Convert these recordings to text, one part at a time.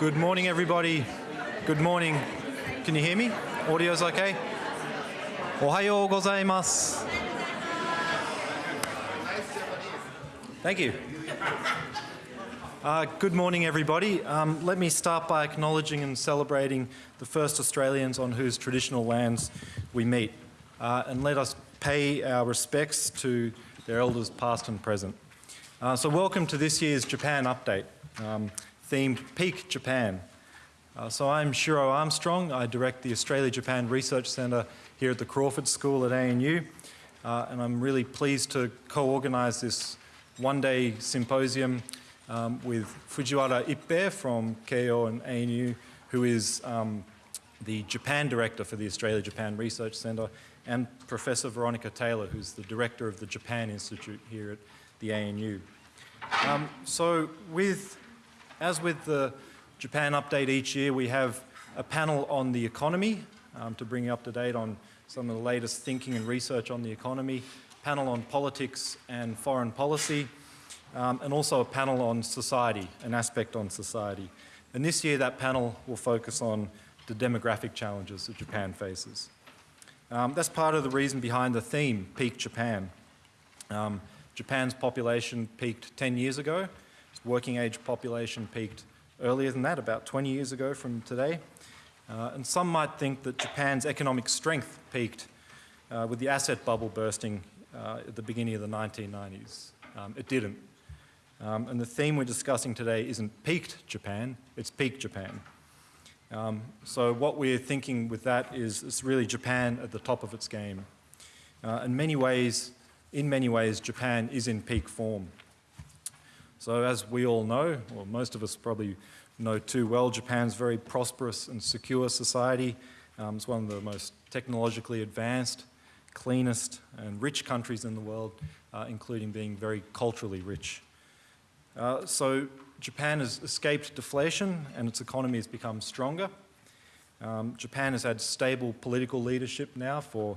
Good morning, everybody. Good morning. Can you hear me? Audio's okay? Ohayo gozaimasu. Thank you. Uh, good morning, everybody. Um, let me start by acknowledging and celebrating the first Australians on whose traditional lands we meet. Uh, and let us pay our respects to their elders past and present. Uh, so welcome to this year's Japan Update, um, themed Peak Japan. Uh, so I'm Shiro Armstrong. I direct the Australia-Japan Research Centre here at the Crawford School at ANU. Uh, and I'm really pleased to co-organise this one-day symposium um, with Fujiwara Ippei from Keio and ANU, who is um, the Japan Director for the Australia-Japan Research Centre, and Professor Veronica Taylor, who's the Director of the Japan Institute here at the ANU. Um, so with, as with the Japan update each year, we have a panel on the economy um, to bring you up to date on some of the latest thinking and research on the economy, panel on politics and foreign policy, um, and also a panel on society, an aspect on society. And this year that panel will focus on the demographic challenges that Japan faces. Um, that's part of the reason behind the theme, Peak Japan. Um, Japan's population peaked 10 years ago. Working age population peaked earlier than that, about 20 years ago from today. Uh, and some might think that Japan's economic strength peaked uh, with the asset bubble bursting uh, at the beginning of the 1990s. Um, it didn't. Um, and the theme we're discussing today isn't peaked Japan, it's peak Japan. Um, so what we're thinking with that is it's really Japan at the top of its game. Uh, in many ways, in many ways, Japan is in peak form. So as we all know, or most of us probably know too well, Japan's very prosperous and secure society. Um, it's one of the most technologically advanced, cleanest and rich countries in the world, uh, including being very culturally rich. Uh, so Japan has escaped deflation and its economy has become stronger. Um, Japan has had stable political leadership now for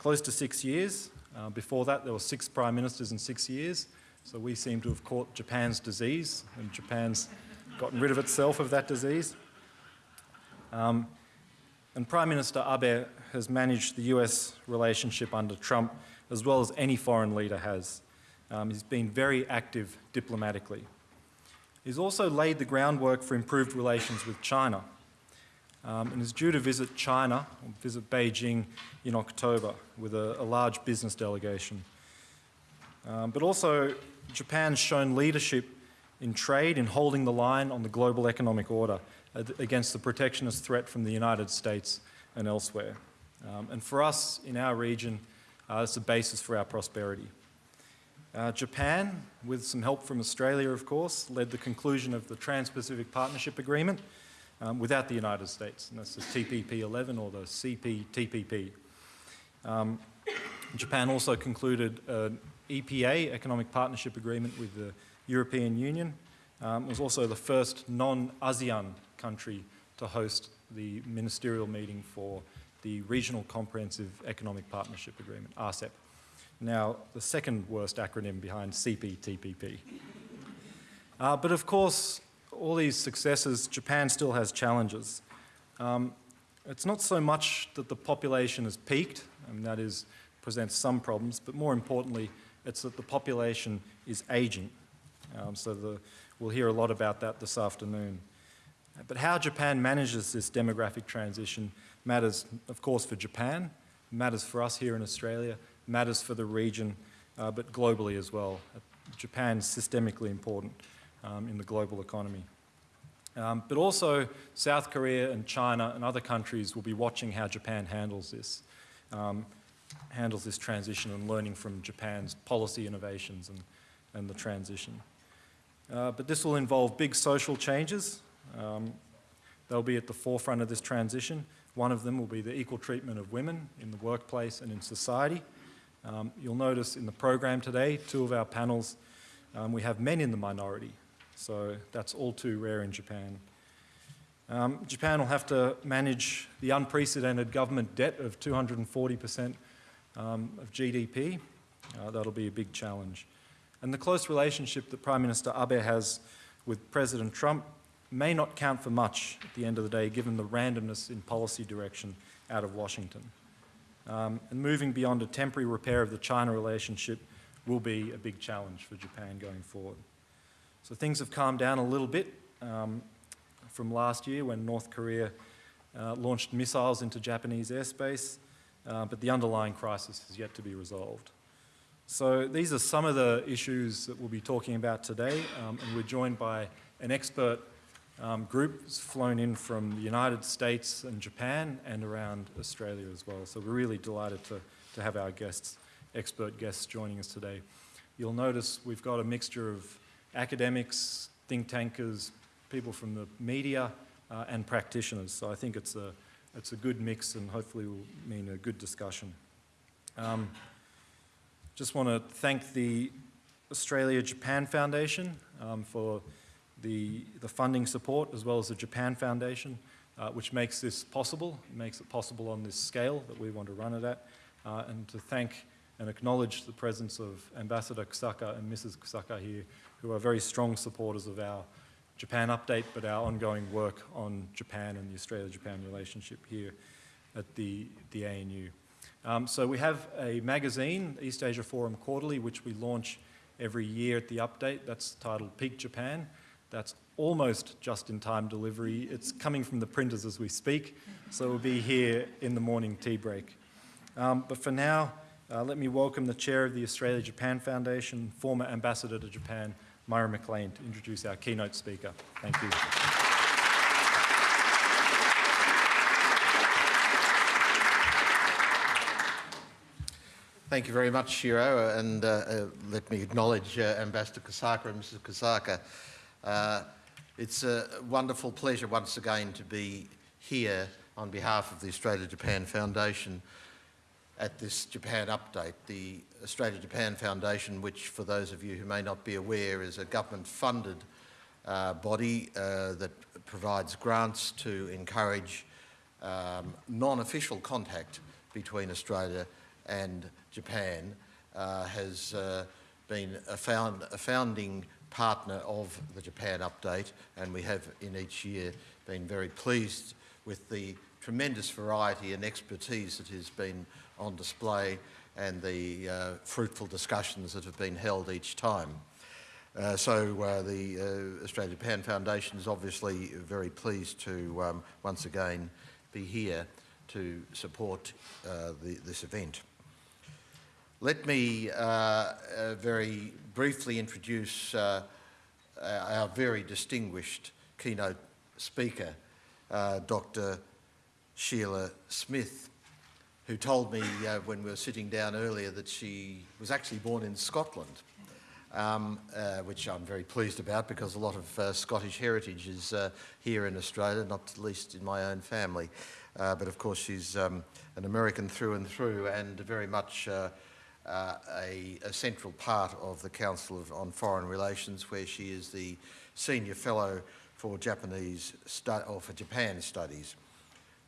close to six years. Uh, before that, there were six prime ministers in six years. So we seem to have caught Japan's disease and Japan's gotten rid of itself of that disease. Um, and Prime Minister Abe has managed the US relationship under Trump as well as any foreign leader has. Um, he's been very active diplomatically. He's also laid the groundwork for improved relations with China um, and is due to visit China, visit Beijing in October with a, a large business delegation. Um, but also Japan's shown leadership in trade in holding the line on the global economic order against the protectionist threat from the United States and elsewhere. Um, and for us in our region, uh, it's the basis for our prosperity. Uh, Japan, with some help from Australia, of course, led the conclusion of the Trans-Pacific Partnership Agreement um, without the United States, and that's the TPP-11 or the CPTPP. Um, Japan also concluded an EPA, Economic Partnership Agreement with the European Union. Um, was also the first non-ASEAN country to host the ministerial meeting for the Regional Comprehensive Economic Partnership Agreement, RCEP. Now, the second worst acronym behind CPTPP. Uh, but of course, all these successes, Japan still has challenges. Um, it's not so much that the population has peaked, and that is, presents some problems, but more importantly, it's that the population is aging. Um, so the, we'll hear a lot about that this afternoon. But how Japan manages this demographic transition matters, of course, for Japan, matters for us here in Australia, matters for the region, uh, but globally as well. Japan is systemically important um, in the global economy. Um, but also South Korea and China and other countries will be watching how Japan handles this, um, handles this transition and learning from Japan's policy innovations and, and the transition. Uh, but this will involve big social changes. Um, they'll be at the forefront of this transition. One of them will be the equal treatment of women in the workplace and in society. Um, you'll notice in the program today, two of our panels, um, we have men in the minority. So that's all too rare in Japan. Um, Japan will have to manage the unprecedented government debt of 240% um, of GDP. Uh, that'll be a big challenge. And the close relationship that Prime Minister Abe has with President Trump may not count for much at the end of the day, given the randomness in policy direction out of Washington. Um, and moving beyond a temporary repair of the China relationship will be a big challenge for Japan going forward. So things have calmed down a little bit um, from last year when North Korea uh, launched missiles into Japanese airspace, uh, but the underlying crisis has yet to be resolved. So these are some of the issues that we'll be talking about today, um, and we're joined by an expert um, group flown in from the United States and Japan and around Australia as well. So we're really delighted to, to have our guests, expert guests joining us today. You'll notice we've got a mixture of academics, think tankers, people from the media, uh, and practitioners. So I think it's a, it's a good mix and hopefully will mean a good discussion. Um, just want to thank the Australia-Japan Foundation um, for the, the funding support as well as the Japan Foundation, uh, which makes this possible, makes it possible on this scale that we want to run it at, uh, and to thank and acknowledge the presence of Ambassador Kusaka and Mrs. Kusaka here, who are very strong supporters of our Japan update, but our ongoing work on Japan and the Australia-Japan relationship here at the, the ANU. Um, so we have a magazine, East Asia Forum Quarterly, which we launch every year at the update. That's titled Peak Japan. That's almost just-in-time delivery. It's coming from the printers as we speak, so we'll be here in the morning tea break. Um, but for now, uh, let me welcome the chair of the Australia-Japan Foundation, former ambassador to Japan, Murray McLean, to introduce our keynote speaker. Thank you. Thank you very much, Shiro, and uh, uh, let me acknowledge uh, Ambassador Kusaka and Mrs. Kusaka. Uh, it's a wonderful pleasure once again to be here on behalf of the Australia-Japan Foundation at this Japan update. The Australia-Japan Foundation, which for those of you who may not be aware is a government-funded uh, body uh, that provides grants to encourage um, non-official contact between Australia and Japan uh, has uh, been a, found, a, founding partner of the Japan Update and we have in each year been very pleased with the tremendous variety and expertise that has been on display and the uh, fruitful discussions that have been held each time. Uh, so uh, the uh, Australia-Japan Foundation is obviously very pleased to um, once again be here to support uh, the, this event. Let me uh, very briefly introduce our very distinguished keynote speaker, Dr. Sheila Smith, who told me uh, when we were sitting down earlier that she was actually born in Scotland, um, uh, which I'm very pleased about because a lot of Scottish heritage is here in Australia, not least in my own family. but of course she's um, an American through and through and very much uh, a, a, central part of the Council of, on Foreign Relations, where she is the senior fellow for Japanese or for Japan Studies,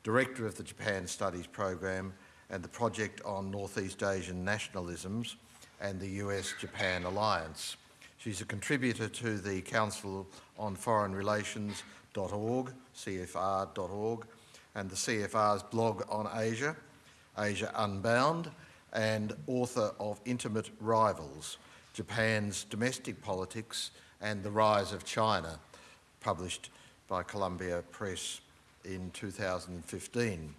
director of the Japan Studies program, and the project on Northeast Asian nationalisms and the US-Japan alliance. She's a contributor to the Council on Foreign Relations.org, CFR.org, and the CFR's blog on Asia, Asia Unbound, and author of Intimate Rivals, Japan's Domestic Politics and the Rise of China, published by Columbia Press in 2015.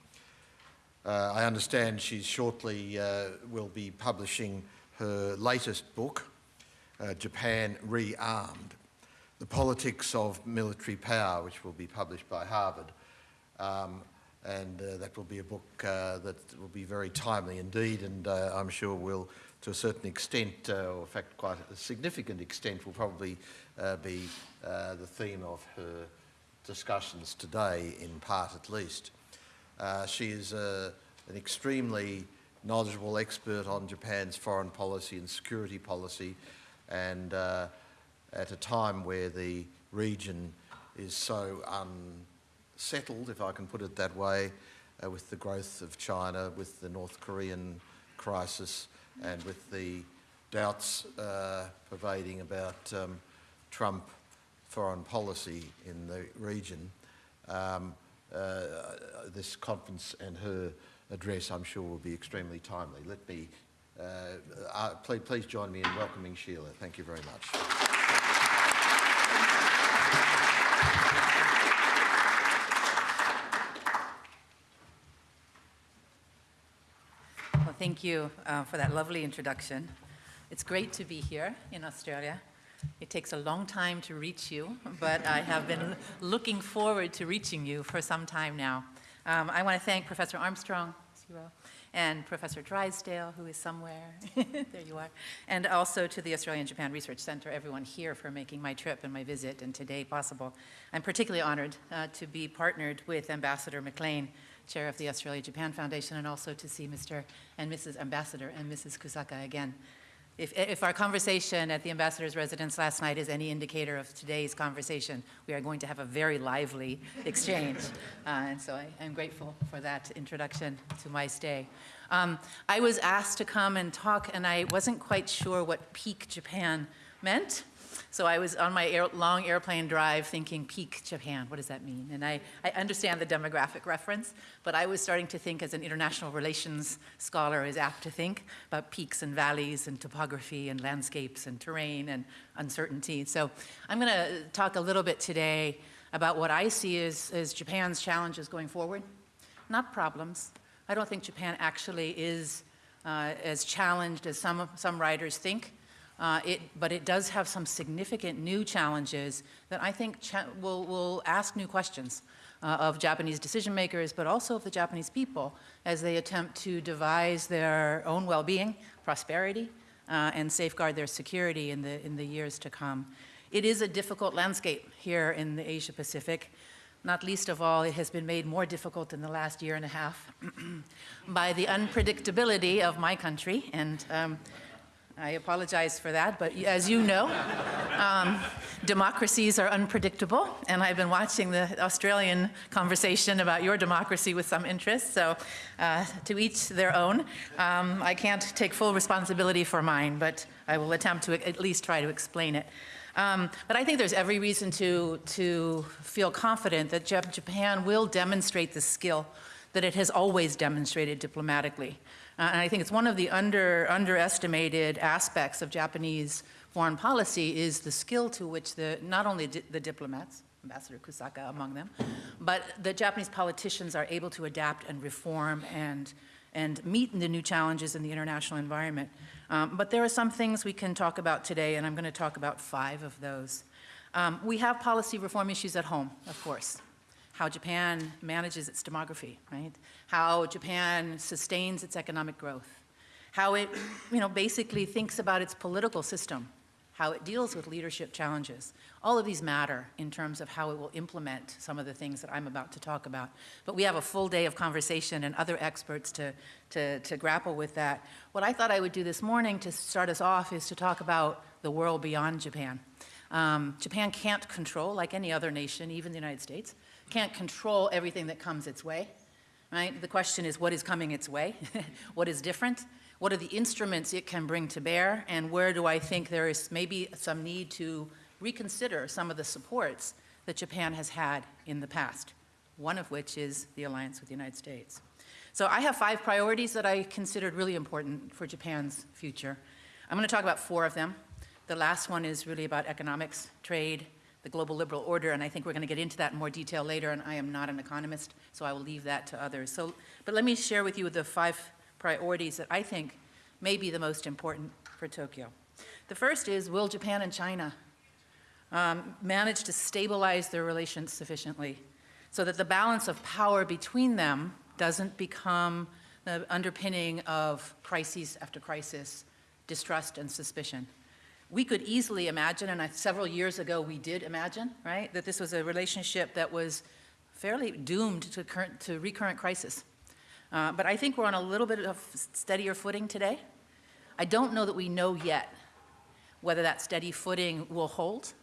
Uh, I understand she shortly uh, will be publishing her latest book, uh, Japan Rearmed, The Politics of Military Power, which will be published by Harvard. Um, and uh, that will be a book uh, that will be very timely indeed and uh, I'm sure will to a certain extent or in fact quite a significant extent will probably be the theme of her discussions today in part at least. She is an extremely knowledgeable expert on Japan's foreign policy and security policy and at a time where the region is so unsettled, if I can put it that way, uh, with the growth of China, with the North Korean crisis, and with the doubts uh, pervading about um, Trump foreign policy in the region. Um, uh, this conference and her address, I'm sure, will be extremely timely. Let me, uh, uh, please, please join me in welcoming Sheila. Thank you very much. Well, thank you uh, for that lovely introduction. It's great to be here in Australia. It takes a long time to reach you, but I have been looking forward to reaching you for some time now. Um, I want to thank Professor Armstrong, and Professor Drysdale, who is somewhere, there you are, and also to the Australian Japan Research Center, everyone here for making my trip and my visit and today possible. I'm particularly honored uh, to be partnered with Ambassador McLean, chair of the Australia-Japan Foundation, and also to see Mr. and Mrs. Ambassador and Mrs. Kusaka again. If, if our conversation at the ambassador's residence last night is any indicator of today's conversation, we are going to have a very lively exchange. Uh, and so I, am grateful for that introduction to my stay. Um, I was asked to come and talk, and I wasn't quite sure what peak Japan meant. So I was on my air, long airplane drive thinking, peak Japan, what does that mean? And I, I understand the demographic reference, but I was starting to think as an international relations scholar is apt to think about peaks and valleys and topography and landscapes and terrain and uncertainty. So I'm going to talk a little bit today about what I see as, as Japan's challenges going forward, not problems. I don't think Japan actually is uh, as challenged as some, some writers think. Uh, it, but it does have some significant new challenges that I think cha will, will ask new questions uh, of Japanese decision makers, but also of the Japanese people as they attempt to devise their own well-being, prosperity, uh, and safeguard their security in the, in the years to come. It is a difficult landscape here in the Asia Pacific. Not least of all, it has been made more difficult in the last year and a half by the unpredictability of my country and um, I apologize for that, but as you know, um, democracies are unpredictable, and I've been watching the Australian conversation about your democracy with some interest, so uh, to each their own. Um, I can't take full responsibility for mine, but I will attempt to at least try to explain it. Um, but I think there's every reason to, to feel confident that Japan will demonstrate the skill that it has always demonstrated diplomatically. Uh, and I think it's one of the under, underestimated aspects of Japanese foreign policy is the skill to which the, not only di the diplomats, Ambassador Kusaka among them, but the Japanese politicians are able to adapt and reform and, and meet the new challenges in the international environment. Um, but there are some things we can talk about today, and I'm going to talk about five of those. Um, we have policy reform issues at home, of course how Japan manages its demography, right? How Japan sustains its economic growth, how it, you know, basically thinks about its political system, how it deals with leadership challenges. All of these matter in terms of how it will implement some of the things that I'm about to talk about. But we have a full day of conversation and other experts to, to, to grapple with that. What I thought I would do this morning to start us off is to talk about the world beyond Japan. Um, Japan can't control, like any other nation, even the United States, can't control everything that comes its way, right? The question is what is coming its way? what is different? What are the instruments it can bring to bear? And where do I think there is maybe some need to reconsider some of the supports that Japan has had in the past, one of which is the alliance with the United States. So I have five priorities that I considered really important for Japan's future. I'm going to talk about four of them. The last one is really about economics, trade, the global liberal order, and I think we're going to get into that in more detail later, and I am not an economist, so I will leave that to others. So, but let me share with you the five priorities that I think may be the most important for Tokyo. The first is, will Japan and China um, manage to stabilize their relations sufficiently so that the balance of power between them doesn't become the underpinning of crises after crisis, distrust and suspicion we could easily imagine, and I, several years ago we did imagine, right, that this was a relationship that was fairly doomed to, current, to recurrent crisis. Uh, but I think we're on a little bit of steadier footing today. I don't know that we know yet whether that steady footing will hold,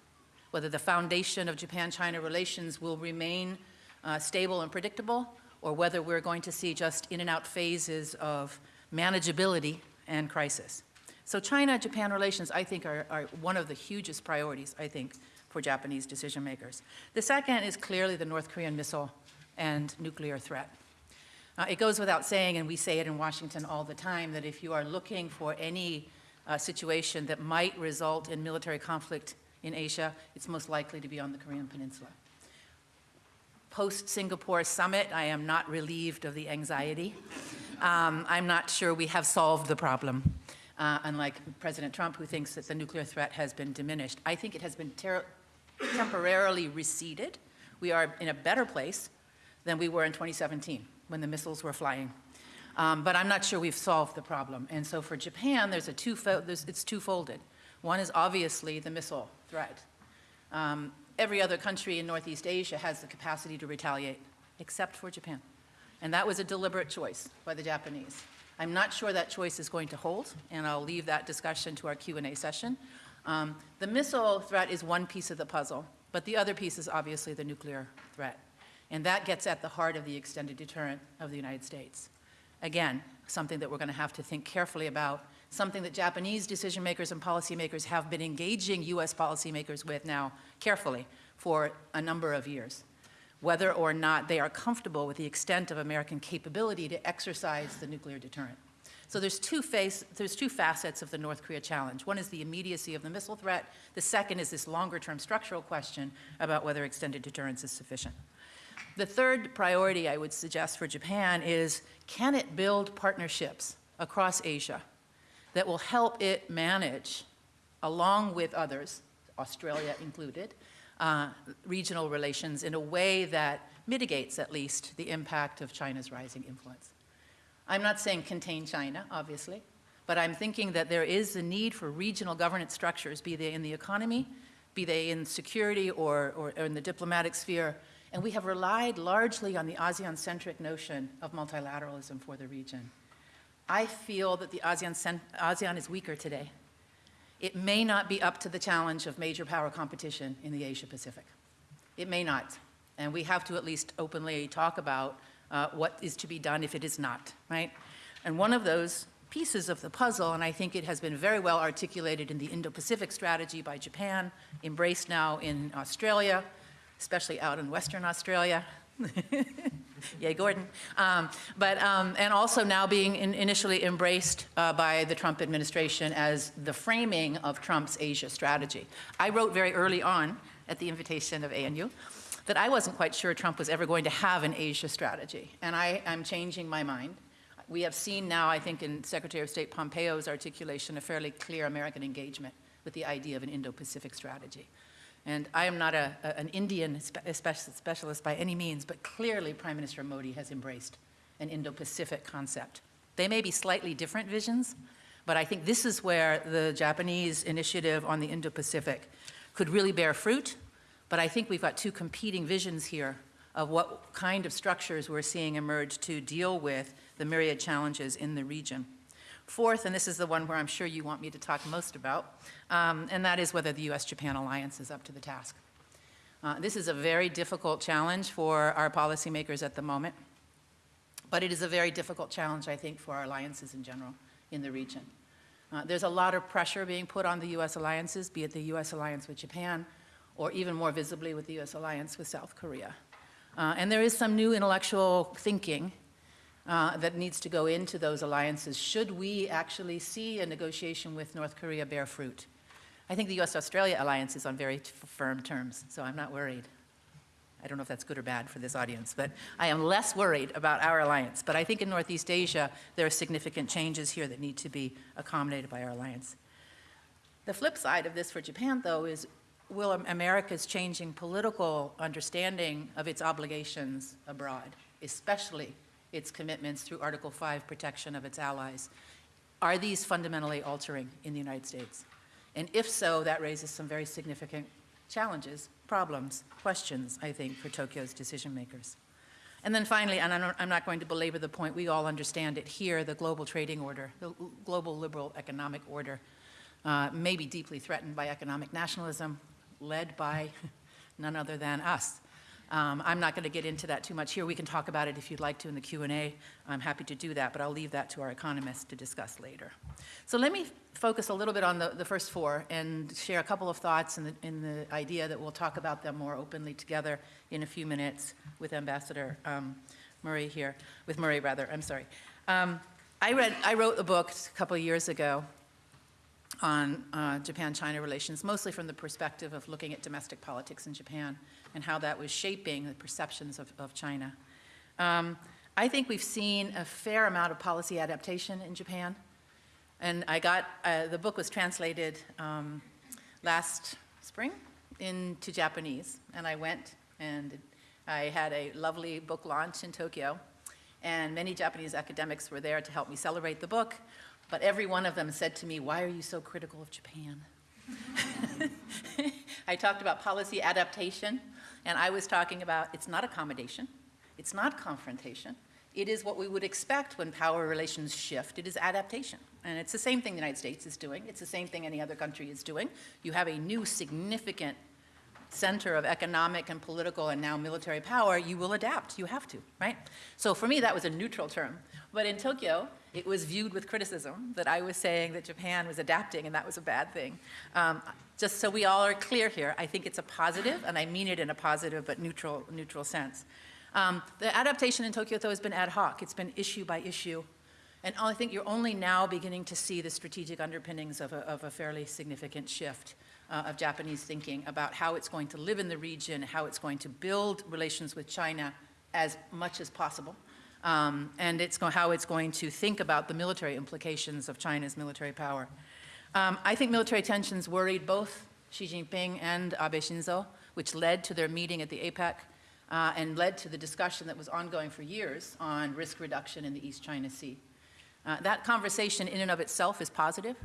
whether the foundation of Japan-China relations will remain uh, stable and predictable, or whether we're going to see just in and out phases of manageability and crisis. So China-Japan relations, I think, are, are, one of the hugest priorities, I think, for Japanese decision makers. The second is clearly the North Korean missile and nuclear threat. Uh, it goes without saying, and we say it in Washington all the time, that if you are looking for any uh, situation that might result in military conflict in Asia, it's most likely to be on the Korean Peninsula. Post-Singapore summit, I am not relieved of the anxiety. Um, I'm not sure we have solved the problem, uh, unlike President Trump, who thinks that the nuclear threat has been diminished. I think it has been temporarily receded. We are in a better place than we were in 2017 when the missiles were flying. Um, but I'm not sure we've solved the problem. And so for Japan, there's a two there's, it's twofolded. One is obviously the missile threat. Um, every other country in Northeast Asia has the capacity to retaliate, except for Japan. And that was a deliberate choice by the Japanese. I'm not sure that choice is going to hold, and I'll leave that discussion to our Q&A session. Um, the missile threat is one piece of the puzzle, but the other piece is obviously the nuclear threat. And that gets at the heart of the extended deterrent of the United States. Again, something that we're going to have to think carefully about, something that Japanese decision makers and policymakers have been engaging US policymakers with now carefully for a number of years, whether or not they are comfortable with the extent of American capability to exercise the nuclear deterrent. So there's two, face, there's two facets of the North Korea challenge. One is the immediacy of the missile threat. The second is this longer-term structural question about whether extended deterrence is sufficient. The third priority I would suggest for Japan is can it build partnerships across Asia that will help it manage, along with others, Australia included, uh, regional relations in a way that mitigates at least the impact of China's rising influence. I'm not saying contain China, obviously, but I'm thinking that there is a need for regional governance structures, be they in the economy, be they in security or, or, or in the diplomatic sphere, and we have relied largely on the ASEAN-centric notion of multilateralism for the region. I feel that the ASEAN, ASEAN is weaker today. It may not be up to the challenge of major power competition in the Asia Pacific. It may not. And we have to at least openly talk about uh, what is to be done if it is not, right? And one of those pieces of the puzzle, and I think it has been very well articulated in the Indo-Pacific strategy by Japan, embraced now in Australia, especially out in Western Australia. Yay, Gordon. Um, but, um, and also now being in initially embraced uh, by the Trump administration as the framing of Trump's Asia strategy. I wrote very early on at the invitation of ANU that I wasn't quite sure Trump was ever going to have an Asia strategy. And I am changing my mind. We have seen now, I think, in Secretary of State Pompeo's articulation, a fairly clear American engagement with the idea of an Indo-Pacific strategy. And I am not a, an Indian spe specialist by any means, but clearly Prime Minister Modi has embraced an Indo-Pacific concept. They may be slightly different visions, but I think this is where the Japanese initiative on the Indo-Pacific could really bear fruit. But I think we've got two competing visions here of what kind of structures we're seeing emerge to deal with the myriad challenges in the region. Fourth, and this is the one where I'm sure you want me to talk most about, um, and that is whether the US-Japan alliance is up to the task. Uh, this is a very difficult challenge for our policymakers at the moment, but it is a very difficult challenge, I think, for our alliances in general in the region. Uh, there's a lot of pressure being put on the US alliances, be it the US alliance with Japan, or even more visibly with the US alliance with South Korea. Uh, and there is some new intellectual thinking uh, that needs to go into those alliances should we actually see a negotiation with North Korea bear fruit. I think the US-Australia alliance is on very firm terms, so I'm not worried. I don't know if that's good or bad for this audience, but I am less worried about our alliance. But I think in Northeast Asia, there are significant changes here that need to be accommodated by our alliance. The flip side of this for Japan, though, is will America's changing political understanding of its obligations abroad, especially its commitments through Article 5 protection of its allies. Are these fundamentally altering in the United States? And if so, that raises some very significant challenges, problems, questions, I think, for Tokyo's decision makers. And then finally, and I'm not going to belabor the point, we all understand it here, the global trading order, the global liberal economic order uh, may be deeply threatened by economic nationalism led by none other than us. Um, I'm not going to get into that too much here. We can talk about it if you'd like to in the Q&A. I'm happy to do that, but I'll leave that to our economists to discuss later. So let me focus a little bit on the, the first four and share a couple of thoughts in the, in the idea that we'll talk about them more openly together in a few minutes with Ambassador um, Murray here, with Murray rather, I'm sorry. Um, I read, I wrote a book a couple of years ago on uh, Japan-China relations, mostly from the perspective of looking at domestic politics in Japan and how that was shaping the perceptions of, of China. Um, I think we've seen a fair amount of policy adaptation in Japan. And I got, uh, the book was translated um, last spring into Japanese. And I went and I had a lovely book launch in Tokyo. And many Japanese academics were there to help me celebrate the book. But every one of them said to me, why are you so critical of Japan? I talked about policy adaptation, and I was talking about it's not accommodation, it's not confrontation, it is what we would expect when power relations shift. It is adaptation. And it's the same thing the United States is doing. It's the same thing any other country is doing. You have a new significant center of economic and political and now military power, you will adapt. You have to, right? So for me, that was a neutral term. But in Tokyo, it was viewed with criticism that I was saying that Japan was adapting and that was a bad thing. Um, just so we all are clear here, I think it's a positive, and I mean it in a positive but neutral, neutral sense. Um, the adaptation in Tokyo, though, has been ad hoc. It's been issue by issue. And I think you're only now beginning to see the strategic underpinnings of a, of a fairly significant shift uh, of Japanese thinking about how it's going to live in the region, how it's going to build relations with China as much as possible, um, and it's how it's going to think about the military implications of China's military power. Um, I think military tensions worried both Xi Jinping and Abe Shinzo, which led to their meeting at the APEC uh, and led to the discussion that was ongoing for years on risk reduction in the East China Sea. Uh, that conversation in and of itself is positive.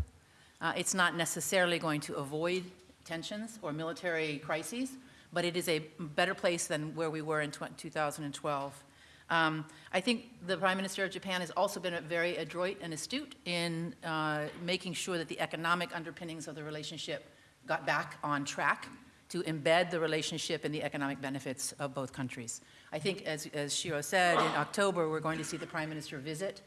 Uh, it's not necessarily going to avoid tensions or military crises, but it is a better place than where we were in 2012. Um, I think the Prime Minister of Japan has also been very adroit and astute in uh, making sure that the economic underpinnings of the relationship got back on track to embed the relationship in the economic benefits of both countries. I think, as, as Shiro said, in October, we're going to see the Prime Minister visit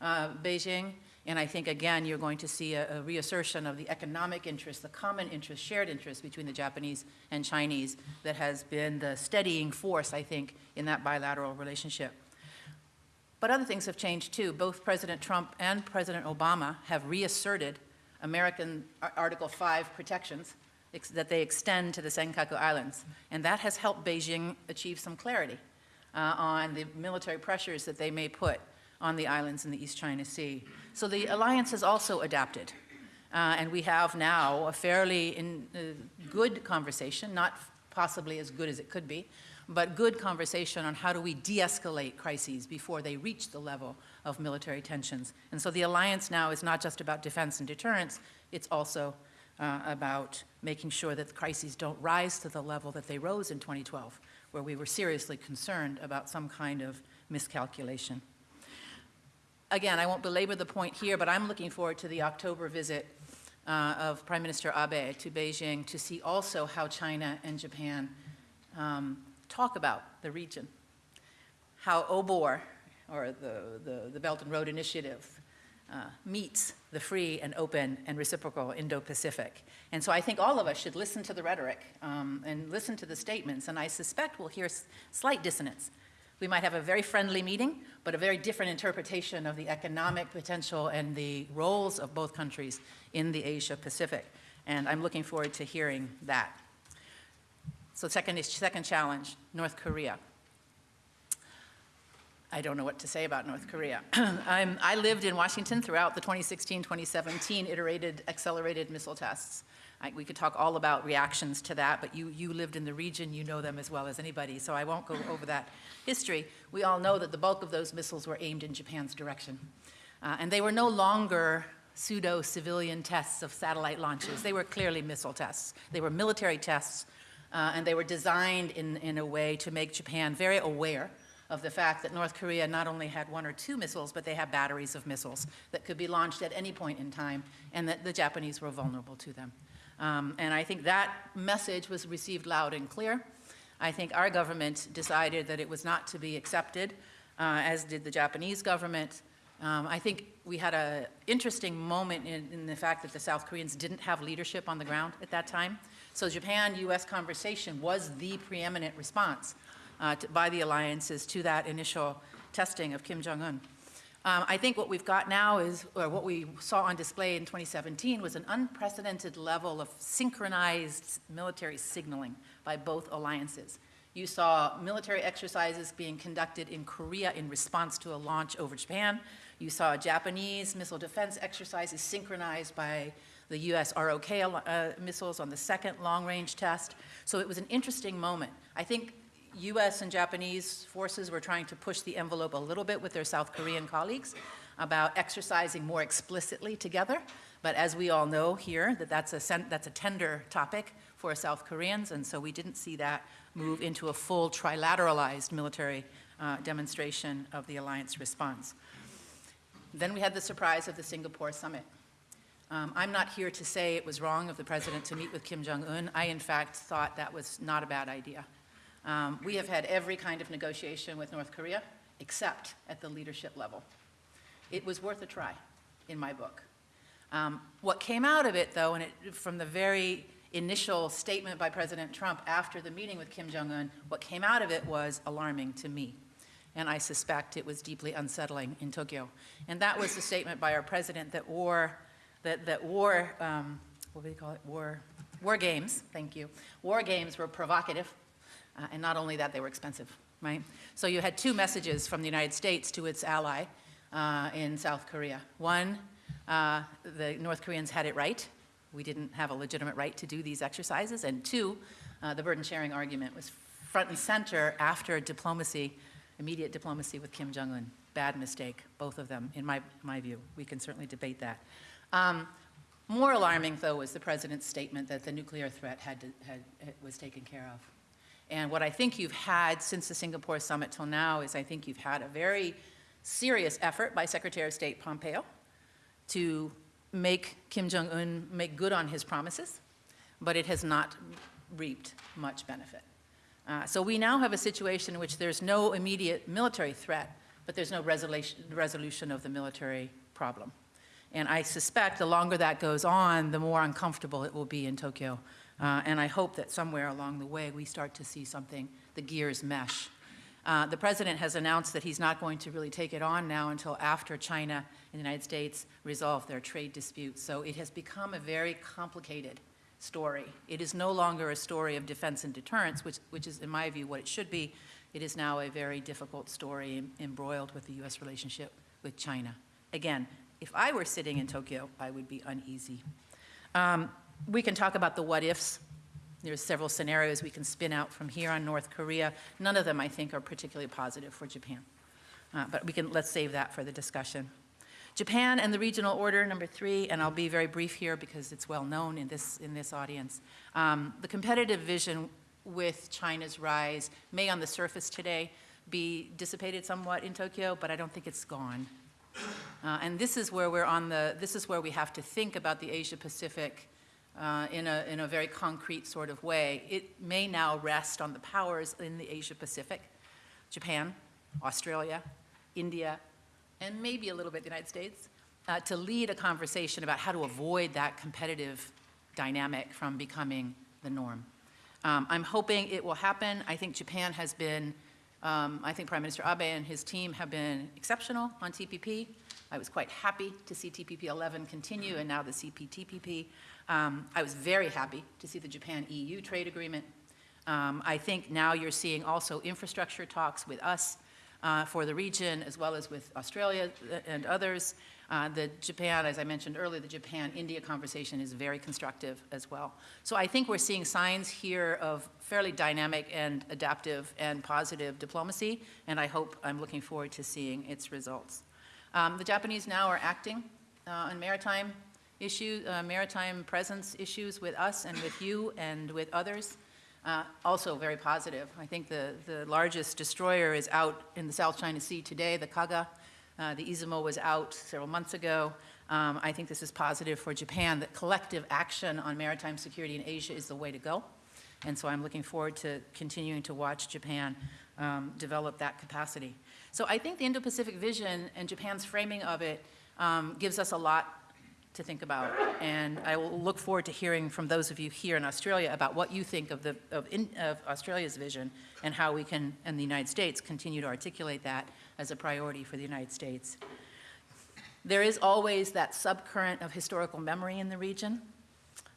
uh, Beijing, and I think, again, you're going to see a, a, reassertion of the economic interest, the common interest, shared interest between the Japanese and Chinese that has been the steadying force, I think, in that bilateral relationship. But other things have changed too. Both President Trump and President Obama have reasserted American Article 5 protections that they extend to the Senkaku Islands. And that has helped Beijing achieve some clarity uh, on the military pressures that they may put on the islands in the East China Sea. So the alliance has also adapted. Uh, and we have now a fairly in, uh, good conversation, not possibly as good as it could be, but good conversation on how do we de-escalate crises before they reach the level of military tensions. And so the alliance now is not just about defense and deterrence, it's also uh, about making sure that crises don't rise to the level that they rose in 2012, where we were seriously concerned about some kind of miscalculation again, I won't belabor the point here, but I'm looking forward to the October visit uh, of Prime Minister Abe to Beijing to see also how China and Japan um, talk about the region, how OBOR, or the, the, the Belt and Road Initiative, uh, meets the free and open and reciprocal Indo-Pacific. And so I think all of us should listen to the rhetoric um, and listen to the statements, and I suspect we'll hear slight dissonance we might have a very friendly meeting, but a very different interpretation of the economic potential and the roles of both countries in the Asia Pacific. And I'm looking forward to hearing that. So second, second challenge, North Korea. I don't know what to say about North Korea. i lived in Washington throughout the 2016-2017 iterated accelerated missile tests. I, we could talk all about reactions to that, but you, you lived in the region, you know them as well as anybody, so I won't go over that history. We all know that the bulk of those missiles were aimed in Japan's direction. Uh, and they were no longer pseudo-civilian tests of satellite launches. They were clearly missile tests. They were military tests, uh, and they were designed in, in a way to make Japan very aware of the fact that North Korea not only had one or two missiles, but they had batteries of missiles that could be launched at any point in time, and that the Japanese were vulnerable to them. Um, and I think that message was received loud and clear. I think our government decided that it was not to be accepted, uh, as did the Japanese government. Um, I think we had an interesting moment in, in the fact that the South Koreans didn't have leadership on the ground at that time. So Japan-U.S. conversation was the preeminent response uh, to, by the alliances to that initial testing of Kim Jong-un. Um, I think what we've got now is, or what we saw on display in 2017 was an unprecedented level of synchronized military signaling by both alliances. You saw military exercises being conducted in Korea in response to a launch over Japan. You saw Japanese missile defense exercises synchronized by the US ROK uh, missiles on the second long-range test. So it was an interesting moment. I think US and Japanese forces were trying to push the envelope a little bit with their South Korean colleagues about exercising more explicitly together. But as we all know here, that that's a, that's a tender topic for South Koreans, and so we didn't see that move into a full trilateralized military uh, demonstration of the alliance response. Then we had the surprise of the Singapore summit. Um, I'm not here to say it was wrong of the president to meet with Kim Jong-un. I, in fact, thought that was not a bad idea. Um, we have had every kind of negotiation with North Korea, except at the leadership level. It was worth a try, in my book. Um, what came out of it, though, and it, from the very initial statement by President Trump after the meeting with Kim Jong-un, what came out of it was alarming to me. And I suspect it was deeply unsettling in Tokyo. And that was the statement by our president that war, that, that war, um, what do you call it, war, war games, thank you, war games were provocative, uh, and not only that, they were expensive, right? So you had two messages from the United States to its ally uh, in South Korea. One, uh, the North Koreans had it right. We didn't have a legitimate right to do these exercises. And two, uh, the burden sharing argument was front and center after diplomacy, immediate diplomacy with Kim Jong-un. Bad mistake, both of them, in my, my view. We can certainly debate that. Um, more alarming, though, was the president's statement that the nuclear threat had, to, had was taken care of. And what I think you've had since the Singapore summit till now is I think you've had a very serious effort by Secretary of State Pompeo to make Kim Jong-un make good on his promises, but it has not reaped much benefit. Uh, so we now have a situation in which there's no immediate military threat, but there's no resolution, resolution of the military problem. And I suspect the longer that goes on, the more uncomfortable it will be in Tokyo uh, and I hope that somewhere along the way we start to see something, the gears mesh. Uh, the president has announced that he's not going to really take it on now until after China and the United States resolve their trade disputes. So it has become a very complicated story. It is no longer a story of defense and deterrence, which, which is, in my view, what it should be. It is now a very difficult story embroiled with the U.S. relationship with China. Again, if I were sitting in Tokyo, I would be uneasy. Um, we can talk about the what ifs. There's several scenarios we can spin out from here on North Korea. None of them, I think, are particularly positive for Japan. Uh, but we can, let's save that for the discussion. Japan and the regional order, number three, and I'll be very brief here because it's well known in this, in this audience. Um, the competitive vision with China's rise may on the surface today be dissipated somewhat in Tokyo, but I don't think it's gone. Uh, and this is where we're on the, this is where we have to think about the Asia Pacific uh, in, a, in a very concrete sort of way. It may now rest on the powers in the Asia Pacific, Japan, Australia, India, and maybe a little bit the United States, uh, to lead a conversation about how to avoid that competitive dynamic from becoming the norm. Um, I'm hoping it will happen. I think Japan has been, um, I think Prime Minister Abe and his team have been exceptional on TPP. I was quite happy to see TPP 11 continue and now the CPTPP. Um, I was very happy to see the Japan-EU trade agreement. Um, I think now you're seeing also infrastructure talks with us uh, for the region as well as with Australia and others. Uh, the Japan, as I mentioned earlier, the Japan-India conversation is very constructive as well. So I think we're seeing signs here of fairly dynamic and adaptive and positive diplomacy, and I hope I'm looking forward to seeing its results. Um, the Japanese now are acting uh, on maritime issue, uh, maritime presence issues with us and with you and with others. Uh, also very positive. I think the, the largest destroyer is out in the South China Sea today, the Kaga. Uh, the Izumo was out several months ago. Um, I think this is positive for Japan, that collective action on maritime security in Asia is the way to go. And so I'm looking forward to continuing to watch Japan um, develop that capacity. So I think the Indo-Pacific vision and Japan's framing of it um, gives us a lot to think about. And I will look forward to hearing from those of you here in Australia about what you think of, the, of, in, of Australia's vision and how we can, in the United States, continue to articulate that as a priority for the United States. There is always that subcurrent of historical memory in the region.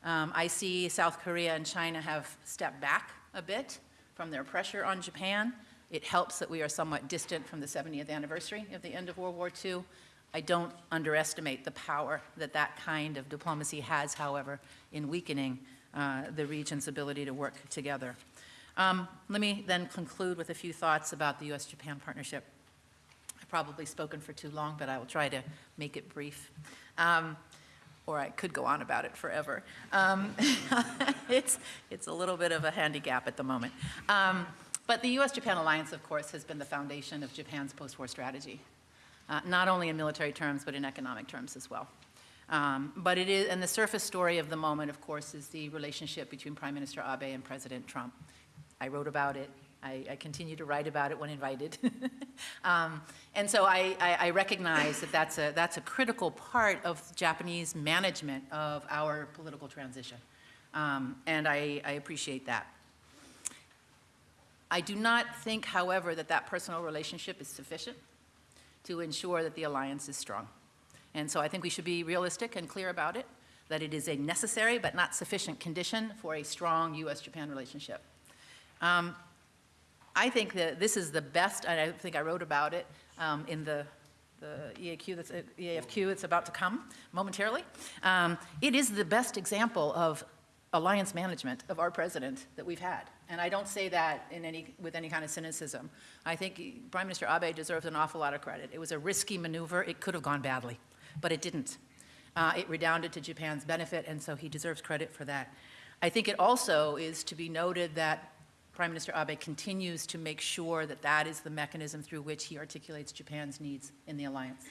Um, I see South Korea and China have stepped back a bit from their pressure on Japan. It helps that we are somewhat distant from the 70th anniversary of the end of World War II. I don't underestimate the power that that kind of diplomacy has, however, in weakening uh, the region's ability to work together. Um, let me then conclude with a few thoughts about the U.S.-Japan partnership. Probably spoken for too long, but I will try to make it brief. Um, or I could go on about it forever. Um, it's, it's a little bit of a handicap at the moment. Um, but the U.S.-Japan alliance, of course, has been the foundation of Japan's post-war strategy, uh, not only in military terms, but in economic terms as well. Um, but it is, and the surface story of the moment, of course, is the relationship between Prime Minister Abe and President Trump. I wrote about it. I, I continue to write about it when invited. um, and so I, I, I, recognize that that's a, that's a critical part of Japanese management of our political transition. Um, and I, appreciate that. I do not think, however, that that personal relationship is sufficient to ensure that the alliance is strong. And so I think we should be realistic and clear about it, that it is a necessary but not sufficient condition for a strong U.S.-Japan relationship. Um, I think that this is the best, and I think I wrote about it um, in the, the EAQ that's, uh, EAFQ that's about to come momentarily. Um, it is the best example of alliance management of our president that we've had. And I don't say that in any, with any kind of cynicism. I think Prime Minister Abe deserves an awful lot of credit. It was a risky maneuver. It could have gone badly, but it didn't. Uh, it redounded to Japan's benefit, and so he deserves credit for that. I think it also is to be noted that Prime Minister Abe continues to make sure that that is the mechanism through which he articulates Japan's needs in the alliance.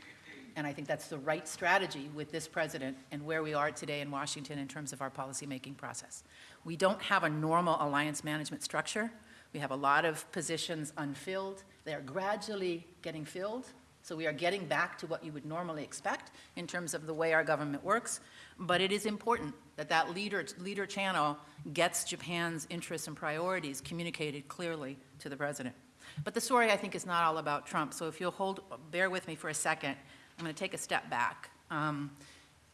And I think that's the right strategy with this president and where we are today in Washington in terms of our policymaking process. We don't have a normal alliance management structure. We have a lot of positions unfilled. They are gradually getting filled. So we are getting back to what you would normally expect in terms of the way our government works. But it is important that that leader, leader channel gets Japan's interests and priorities communicated clearly to the president. But the story, I think, is not all about Trump. So if you'll hold, bear with me for a second, I'm going to take a step back um,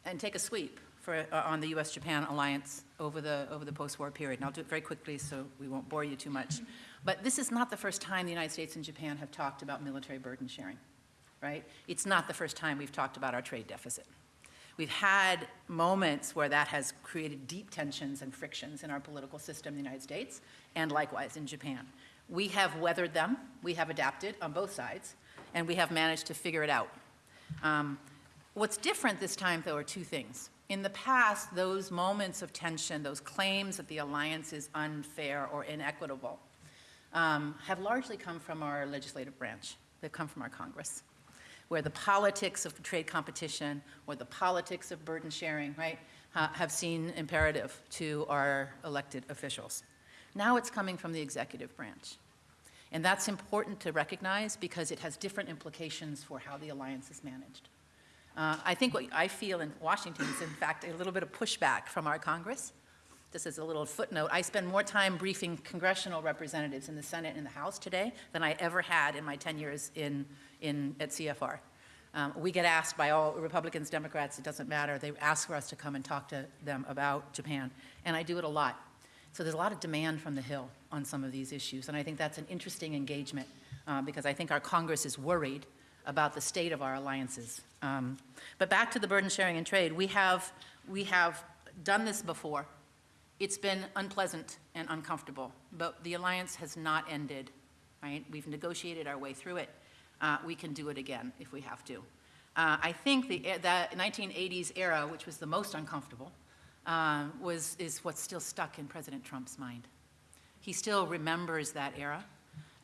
and take a sweep for, uh, on the U.S.-Japan alliance over the, over the post-war period. And I'll do it very quickly so we won't bore you too much. But this is not the first time the United States and Japan have talked about military burden sharing, right? It's not the first time we've talked about our trade deficit. We've had moments where that has created deep tensions and frictions in our political system in the United States, and likewise in Japan. We have weathered them, we have adapted on both sides, and we have managed to figure it out. Um, what's different this time, though, are two things. In the past, those moments of tension, those claims that the alliance is unfair or inequitable, um, have largely come from our legislative branch. They've come from our Congress, where the politics of trade competition or the politics of burden sharing, right, uh, have seen imperative to our elected officials. Now it's coming from the executive branch. And that's important to recognize because it has different implications for how the alliance is managed. Uh, I think what I feel in Washington is, in fact, a little bit of pushback from our Congress. Just as a little footnote, I spend more time briefing congressional representatives in the Senate and the House today than I ever had in my 10 years in, in, at CFR. Um, we get asked by all Republicans, Democrats, it doesn't matter. They ask for us to come and talk to them about Japan. And I do it a lot. So there's a lot of demand from the Hill on some of these issues, and I think that's an interesting engagement uh, because I think our Congress is worried about the state of our alliances. Um, but back to the burden sharing and trade, we have, we have done this before. It's been unpleasant and uncomfortable, but the alliance has not ended, right? We've negotiated our way through it. Uh, we can do it again if we have to. Uh, I think the, the 1980s era, which was the most uncomfortable, um, was, is what's still stuck in President Trump's mind. He still remembers that era,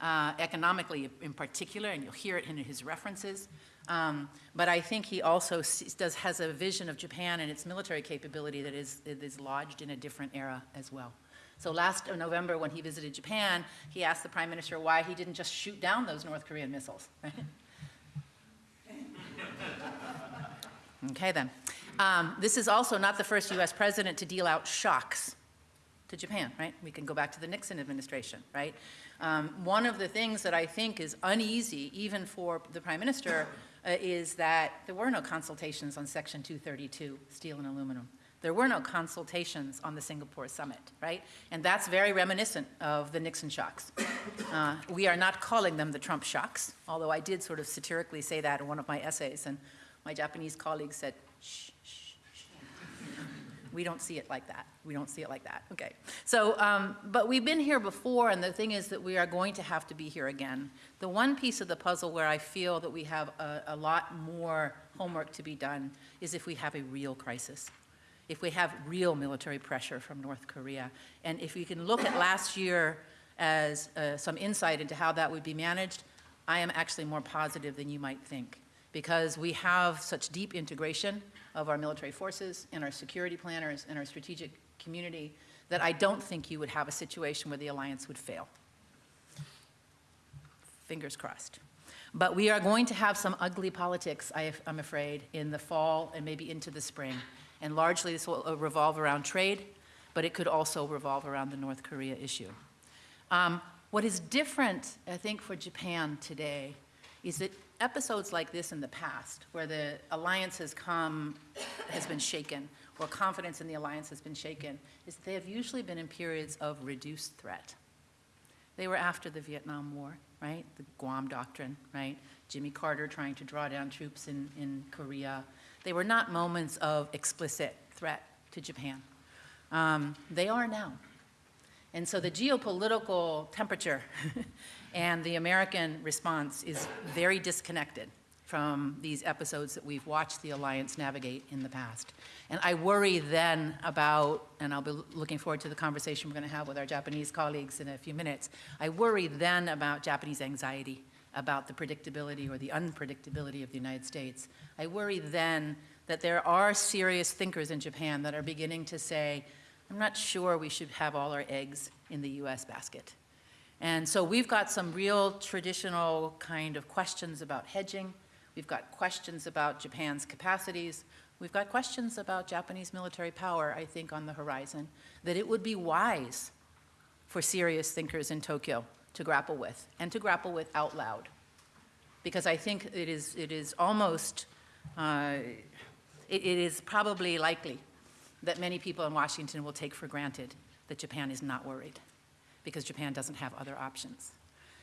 uh, economically in particular, and you'll hear it in his references. Um, but I think he also does, has a vision of Japan and its military capability that is, is lodged in a different era as well. So last November, when he visited Japan, he asked the prime minister why he didn't just shoot down those North Korean missiles. Okay, then. Um, This is also not the first US president to deal out shocks to Japan, right? We can go back to the Nixon administration, right? Um, One of the things that I think is uneasy, even for the prime minister, uh, is that there were no consultations on Section 232, steel and aluminum. There were no consultations on the Singapore summit, right? And that's very reminiscent of the Nixon shocks. Uh, We are not calling them the Trump shocks, although I did sort of satirically say that in one of my essays, and my Japanese colleague said, shh, shh, shh. We don't see it like that. We don't see it like that. Okay. So, um, but we've been here before, and the thing is that we are going to have to be here again. The one piece of the puzzle where I feel that we have a, a lot more homework to be done is if we have a real crisis, if we have real military pressure from North Korea, and if we can look at last year as uh, some insight into how that would be managed, I am actually more positive than you might think because we have such deep integration of our military forces and our security planners and our strategic community that I don't think you would have a situation where the alliance would fail. Fingers crossed. But we are going to have some ugly politics, I, I'm afraid, in the fall and maybe into the spring. And largely this will uh, revolve around trade, but it could also revolve around the North Korea issue. Um, what is different, I think, for Japan today is that episodes like this in the past, where the alliance has come, has been shaken, or confidence in the alliance has been shaken, is they have usually been in periods of reduced threat. They were after the Vietnam War, right? The Guam Doctrine, right? Jimmy Carter trying to draw down troops in, in Korea. They were not moments of explicit threat to Japan. Um, they are now. And so the geopolitical temperature and the American response is very disconnected from these episodes that we've watched the alliance navigate in the past. And I worry then about, and I'll be looking forward to the conversation we're going to have with our Japanese colleagues in a few minutes, I worry then about Japanese anxiety about the predictability or the unpredictability of the United States. I worry then that there are serious thinkers in Japan that are beginning to say, I'm not sure we should have all our eggs in the US basket. And so we've got some real traditional kind of questions about hedging. We've got questions about Japan's capacities. We've got questions about Japanese military power, I think, on the horizon, that it would be wise for serious thinkers in Tokyo to grapple with, and to grapple with out loud. Because I think it is, it is almost, uh, it, it is probably likely that many people in Washington will take for granted that Japan is not worried, because Japan doesn't have other options.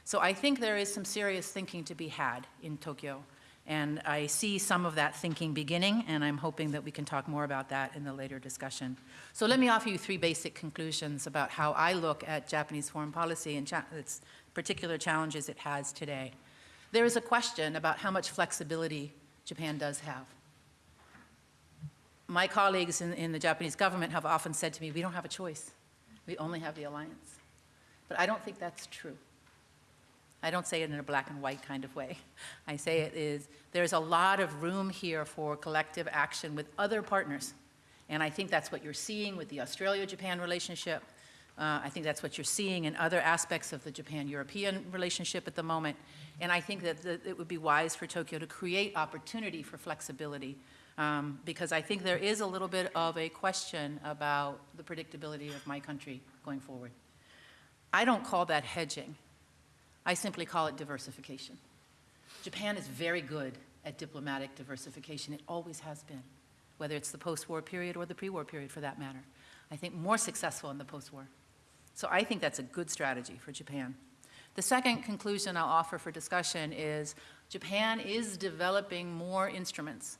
So I think there is some serious thinking to be had in Tokyo, and I see some of that thinking beginning, and I'm hoping that we can talk more about that in the later discussion. So let me offer you three basic conclusions about how I look at Japanese foreign policy and cha- its particular challenges it has today. There is a question about how much flexibility Japan does have my colleagues in, in the Japanese government have often said to me, we don't have a choice. We only have the alliance. But I don't think that's true. I don't say it in a black and white kind of way. I say it is, there's a lot of room here for collective action with other partners. And I think that's what you're seeing with the Australia-Japan relationship. Uh, I think that's what you're seeing in other aspects of the Japan-European relationship at the moment. And I think that, it would be wise for Tokyo to create opportunity for flexibility um, because I think there is a little bit of a question about the predictability of my country going forward. I don't call that hedging. I simply call it diversification. Japan is very good at diplomatic diversification. It always has been, whether it's the post-war period or the pre-war period for that matter. I think more successful in the post-war. So I think that's a good strategy for Japan. The second conclusion I'll offer for discussion is Japan is developing more instruments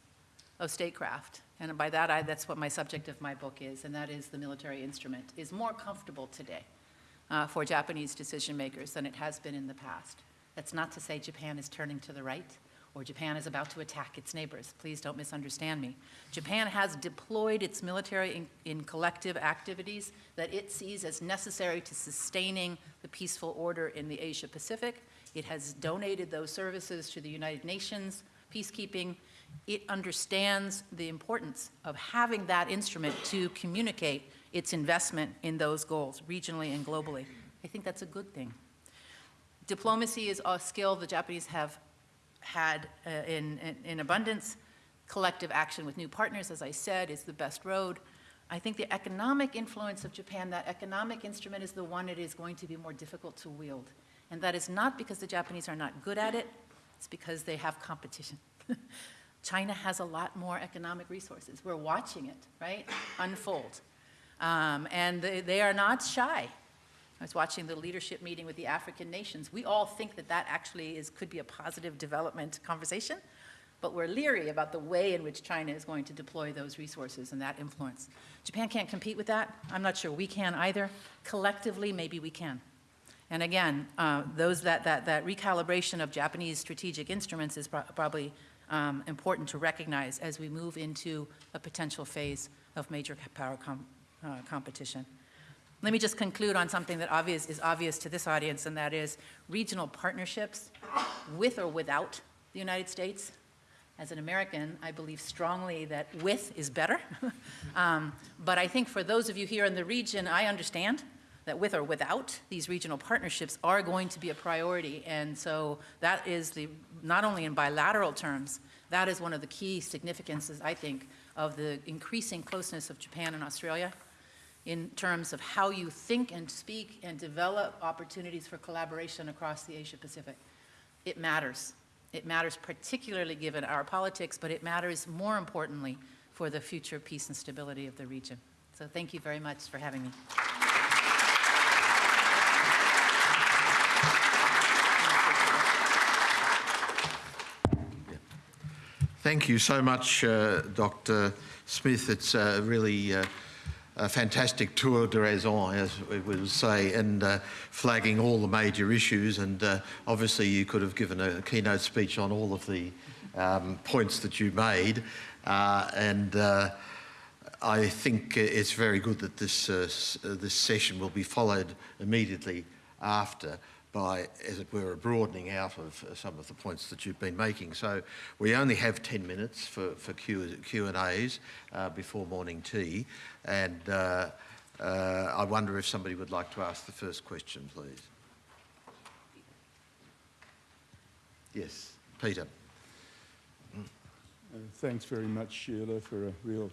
of statecraft. And by that, I, that's what my subject of my book is, and that is the military instrument, is more comfortable today uh, for Japanese decision makers than it has been in the past. That's not to say Japan is turning to the right or Japan is about to attack its neighbors. Please don't misunderstand me. Japan has deployed its military in, in collective activities that it sees as necessary to sustaining the peaceful order in the Asia Pacific. It has donated those services to the United Nations, peacekeeping, it understands the importance of having that instrument to communicate its investment in those goals, regionally and globally. I think that's a good thing. Diplomacy is a skill the Japanese have had uh, in, in, in abundance. Collective action with new partners, as I said, is the best road. I think the economic influence of Japan, that economic instrument is the one it is going to be more difficult to wield. And that is not because the Japanese are not good at it, it's because they have competition. China has a lot more economic resources. We're watching it, right, unfold. Um, and they, they are not shy. I was watching the leadership meeting with the African nations. We all think that that actually is, could be a positive development conversation, but we're leery about the way in which China is going to deploy those resources and that influence. Japan can't compete with that. I'm not sure we can either. Collectively, maybe we can. And again, uh, those that, that, that recalibration of Japanese strategic instruments is pro probably um, important to recognize as we move into a potential phase of major power com uh, competition. Let me just conclude on something that obvious, is obvious to this audience, and that is regional partnerships with or without the United States. As an American, I believe strongly that with is better. um, but I think for those of you here in the region, I understand that with or without, these regional partnerships are going to be a priority. And so that is the, not only in bilateral terms, that is one of the key significances, I think, of the increasing closeness of Japan and Australia in terms of how you think and speak and develop opportunities for collaboration across the Asia Pacific. It matters. It matters particularly given our politics, but it matters more importantly for the future peace and stability of the region. So thank you very much for having me. Thank you so much, uh, Dr. Smith. It's uh, really uh, a fantastic tour d'horizon, as we would say, and uh, flagging all the major issues. And uh, obviously, you could have given a keynote speech on all of the um, points that you made. Uh, and uh, I think it's very good that this, uh, this session will be followed immediately after by, as it were, a broadening out of uh, some of the points that you've been making. So we only have 10 minutes for, for Q, Q&As uh, before morning tea. And uh, uh, I wonder if somebody would like to ask the first question, please. Yes, Peter. Uh, thanks very much, Sheila, for a real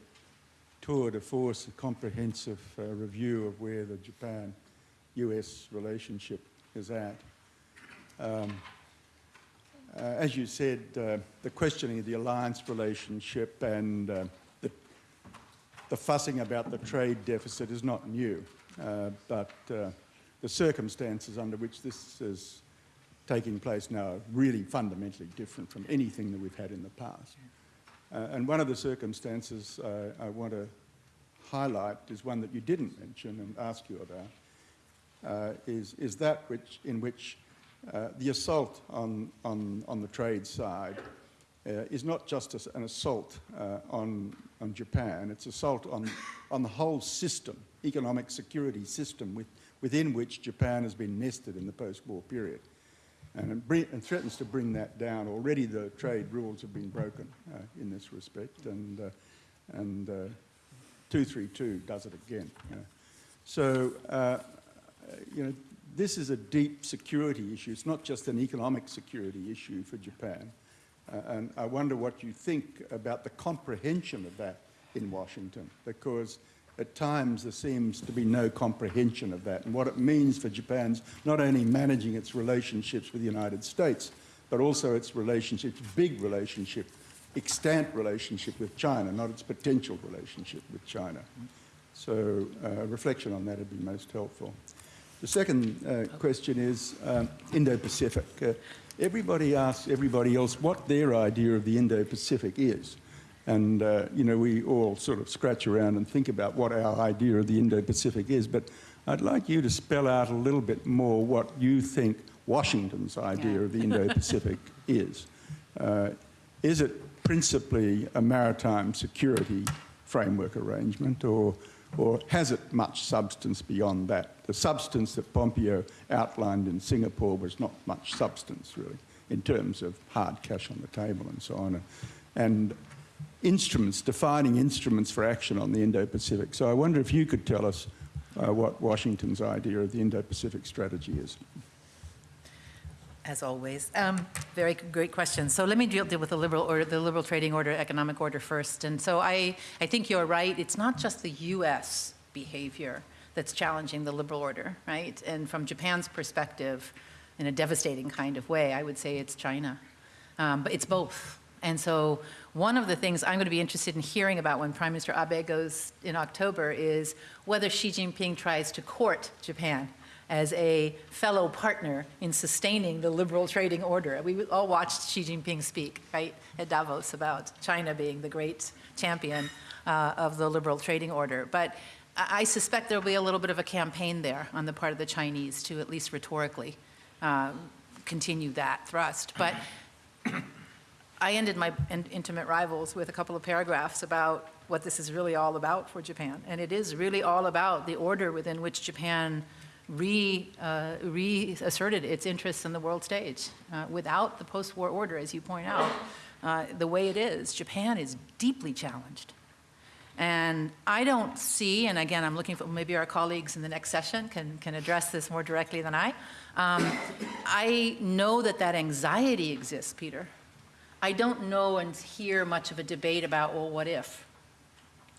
tour de force, a comprehensive uh, review of where the Japan-US relationship is at. Um, uh, as you said, uh, the questioning of the alliance relationship and uh, the, the, fussing about the trade deficit is not new, uh, but uh, the circumstances under which this is taking place now are really fundamentally different from anything that we've had in the past. Uh, and one of the circumstances I want to highlight is one that you didn't mention and ask you about, is, is that which, in which uh, the assault on, on, on the trade side uh, is not just an assault on, on Japan, it's assault on, on the whole system, economic security system with, within which Japan has been nested in the post-war period. And, and, threatens to bring that down. Already the trade rules have been broken uh, in this respect, and, uh, and uh, 232 does it again. So you know, this is a deep security issue. It's not just an economic security issue for Japan. Uh, and I wonder what you think about the comprehension of that in Washington, because at times there seems to be no comprehension of that and what it means for Japan's not only managing its relationships with the United States, but also its relationship, big relationship, extant relationship with China, not its potential relationship with China. So uh, reflection on that would be most helpful. The second uh, question is um, Indo-Pacific. Uh, everybody asks everybody else what their idea of the Indo-Pacific is. And, uh, you know, we all sort of scratch around and think about what our idea of the Indo-Pacific is. But I'd like you to spell out a little bit more what you think Washington's idea yeah. of the Indo-Pacific is. Uh, is it principally a maritime security framework arrangement or or has it much substance beyond that? The substance that Pompeo outlined in Singapore was not much substance, really, in terms of hard cash on the table and so on. And instruments, defining instruments for action on the Indo-Pacific. So I wonder if you could tell us uh, what Washington's idea of the Indo-Pacific strategy is. As always, um, very great question. So let me deal, deal with the liberal order, the liberal trading order, economic order first. And so I, I think you're right. It's not just the U.S. behavior that's challenging the liberal order, right? And from Japan's perspective, in a devastating kind of way, I would say it's China. Um, but it's both. And so one of the things I'm going to be interested in hearing about when Prime Minister Abe goes in October is whether Xi Jinping tries to court Japan as a fellow partner in sustaining the liberal trading order. We all watched Xi Jinping speak, right, at Davos about China being the great champion uh, of the liberal trading order. But I suspect there'll be a little bit of a campaign there on the part of the Chinese to at least rhetorically uh, continue that thrust. But I ended my in- intimate rivals with a couple of paragraphs about what this is really all about for Japan. And it is really all about the order within which Japan re, uh, reasserted its interests in the world stage. Uh, without the post-war order, as you point out, uh, the way it is, Japan is deeply challenged. And I don't see, and again, I'm looking for, maybe our colleagues in the next session can, can address this more directly than I. Um, I know that that anxiety exists, Peter. I don't know and hear much of a debate about, well, what if?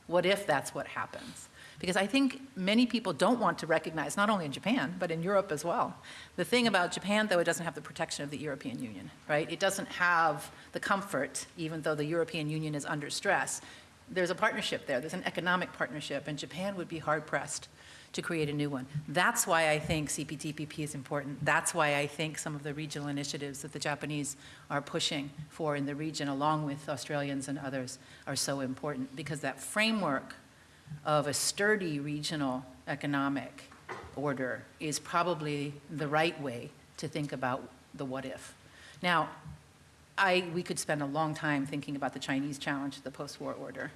What if that's what happens? Because I think many people don't want to recognize, not only in Japan, but in Europe as well. The thing about Japan, though, it doesn't have the protection of the European Union, right? It doesn't have the comfort, even though the European Union is under stress. There's a partnership there, there's an economic partnership, and Japan would be hard pressed to create a new one. That's why I think CPTPP is important. That's why I think some of the regional initiatives that the Japanese are pushing for in the region, along with Australians and others, are so important, because that framework of a sturdy regional economic order is probably the right way to think about the what if. Now, I, we could spend a long time thinking about the Chinese challenge to the post-war order.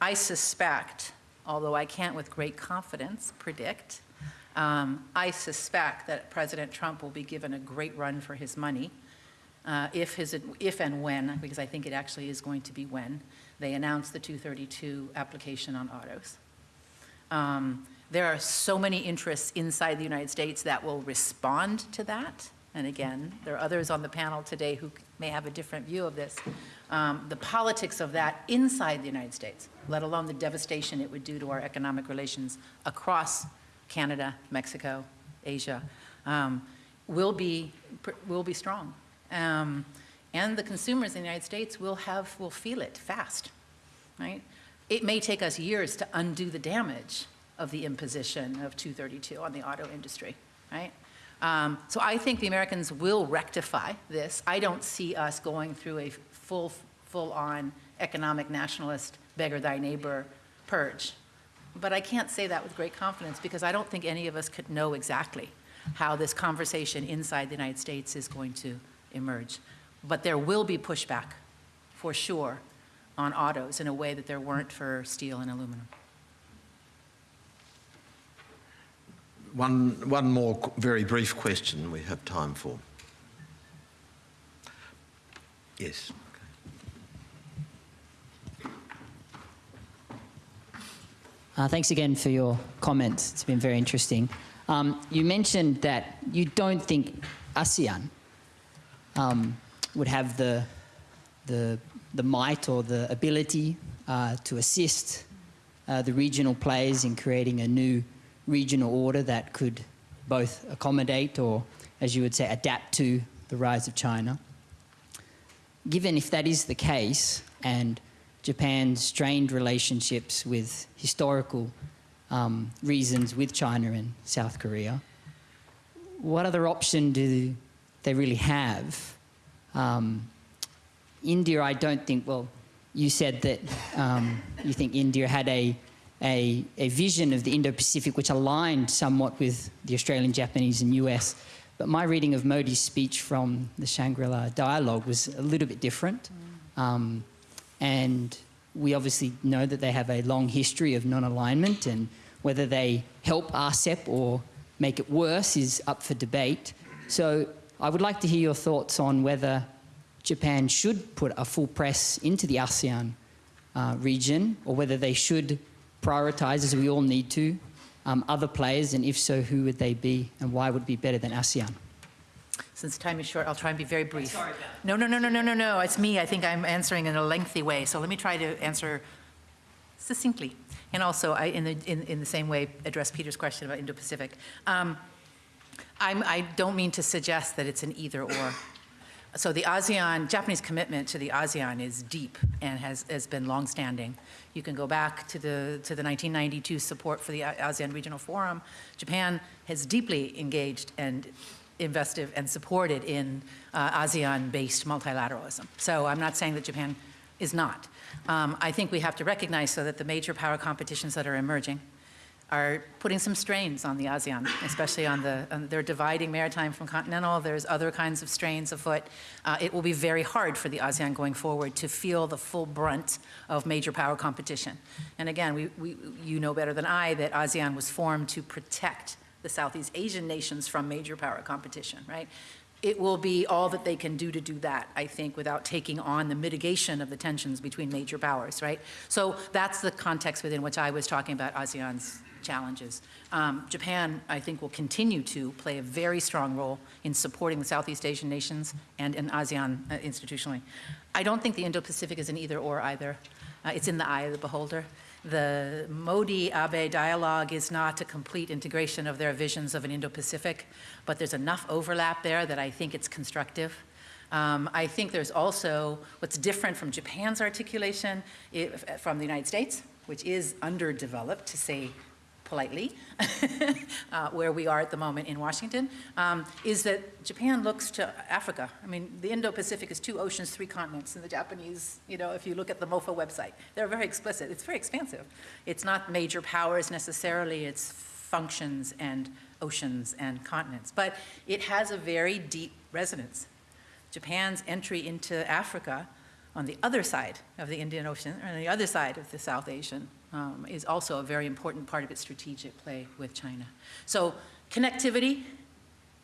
I suspect, although I can't with great confidence predict, um, I suspect that President Trump will be given a great run for his money uh, if, his, if and when, because I think it actually is going to be when, they announce the 232 application on autos. Um, there are so many interests inside the United States that will respond to that. And again, there are others on the panel today who may have a different view of this. Um, the politics of that inside the United States, let alone the devastation it would do to our economic relations across Canada, Mexico, Asia, um, will be will be strong. Um, and the consumers in the United States will have will feel it fast, right? It may take us years to undo the damage of the imposition of 232 on the auto industry, right? Um, so I think the Americans will rectify this. I don't see us going through a full, full-on economic nationalist beggar thy neighbor purge. But I can't say that with great confidence because I don't think any of us could know exactly how this conversation inside the United States is going to emerge. But there will be pushback, for sure, on autos in a way that there weren't for steel and aluminum. One, one more very brief question we have time for. Yes. Uh, thanks again for your comments. It's been very interesting. Um, you mentioned that you don't think ASEAN um, would have the, the, the might or the ability uh, to assist uh, the regional players in creating a new regional order that could both accommodate or, as you would say, adapt to the rise of China. Given if that is the case, and Japan's strained relationships with historical um, reasons with China and South Korea, what other option do they really have? Um, India, I don't think, well, you said that um, you think India had a, a, a vision of the Indo-Pacific which aligned somewhat with the Australian, Japanese and US. But my reading of Modi's speech from the Shangri-La dialogue was a little bit different. Um, and we obviously know that they have a long history of non-alignment and whether they help RCEP or make it worse is up for debate. So I would like to hear your thoughts on whether Japan should put a full press into the ASEAN uh, region, or whether they should prioritize, as we all need to, um, other players, and if so, who would they be, and why would be better than ASEAN? Since time is short, I'll try and be very brief. No, no, no, no, no, no, no, it's me. I think I'm answering in a lengthy way, so let me try to answer succinctly. And also, I, in the, in, in the same way, address Peter's question about Indo-Pacific. Um, I'm, I don't mean to suggest that it's an either-or. So the ASEAN, Japanese commitment to the ASEAN is deep and has, has been longstanding. You can go back to the, to the 1992 support for the ASEAN Regional Forum. Japan has deeply engaged and invested and supported in uh, ASEAN-based multilateralism. So I'm not saying that Japan is not. Um, I think we have to recognize so that the major power competitions that are emerging are putting some strains on the ASEAN, especially on the, on, they're dividing maritime from continental. There's other kinds of strains afoot. Uh, it will be very hard for the ASEAN going forward to feel the full brunt of major power competition. And again, we, we, you know better than I that ASEAN was formed to protect the Southeast Asian nations from major power competition, right? It will be all that they can do to do that, I think, without taking on the mitigation of the tensions between major powers, right? So that's the context within which I was talking about ASEAN's challenges. Um, Japan, I think, will continue to play a very strong role in supporting the Southeast Asian nations and in ASEAN uh, institutionally. I don't think the Indo-Pacific is an either-or either. Uh, it's in the eye of the beholder. The Modi-Abe dialogue is not a complete integration of their visions of an Indo-Pacific, but there's enough overlap there that I think it's constructive. Um, I think there's also what's different from Japan's articulation if, from the United States, which is underdeveloped, to say politely, uh, where we are at the moment in Washington, um, is that Japan looks to Africa. I mean, the Indo-Pacific is two oceans, three continents, and the Japanese, you know, if you look at the MOFA website, they're very explicit. It's very expansive. It's not major powers necessarily, it's functions and oceans and continents. But it has a very deep resonance. Japan's entry into Africa on the other side of the Indian Ocean, or on the other side of the South Asian um, is also a very important part of its strategic play with China. So connectivity,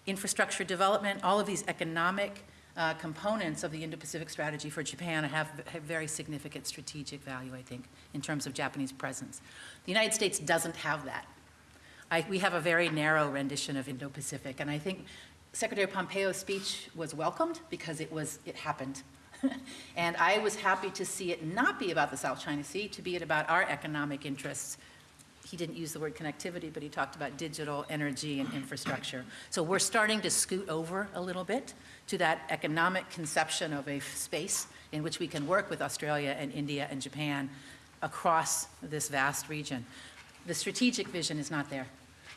infrastructure development, all of these economic uh, components of the Indo-Pacific strategy for Japan have, have very significant strategic value, I think, in terms of Japanese presence. The United States doesn't have that. I, we have a very narrow rendition of Indo-Pacific, and I think Secretary Pompeo's speech was welcomed because it was, it happened. and I was happy to see it not be about the South China Sea, to be it about our economic interests. He didn't use the word connectivity, but he talked about digital, energy, and infrastructure. So we're starting to scoot over a little bit to that economic conception of a space in which we can work with Australia and India and Japan across this vast region. The strategic vision is not there.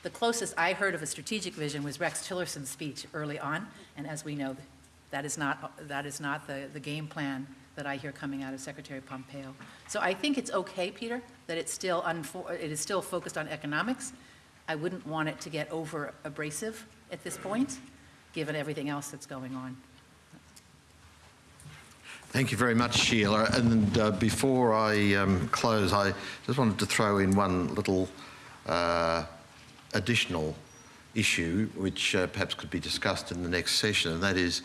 The closest I heard of a strategic vision was Rex Tillerson's speech early on, and as we know, that is not, that is not the, the game plan that I hear coming out of Secretary Pompeo. So I think it's okay, Peter, that it's still, it is still focused on economics. I wouldn't want it to get over abrasive at this point, given everything else that's going on. Thank you very much, Sheila. And uh, before I um, close, I just wanted to throw in one little uh, additional issue, which uh, perhaps could be discussed in the next session, and that is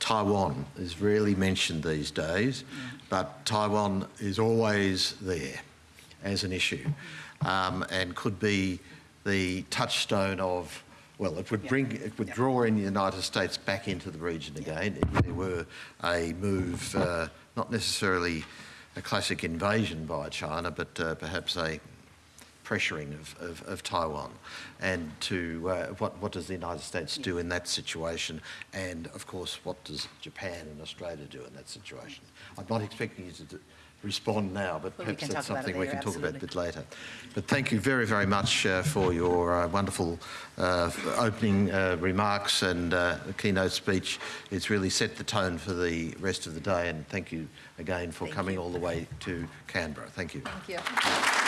Taiwan is rarely mentioned these days, but Taiwan is always there as an issue um, and could be the touchstone of, well, it would bring, it would draw in the United States back into the region again if there were a move, uh, not necessarily a classic invasion by China, but uh, perhaps a pressuring of, of, of Taiwan and to uh, what, what does the United States do in that situation and of course what does Japan and Australia do in that situation. I'm not expecting you to do, respond now but Well, perhaps that's something we can talk about a bit later. But thank you very very much uh, for your uh, wonderful uh, opening uh, remarks and uh, keynote speech. It's really set the tone for the rest of the day and thank you again for Thank coming you. all the way to Canberra. Thank you. Thank you.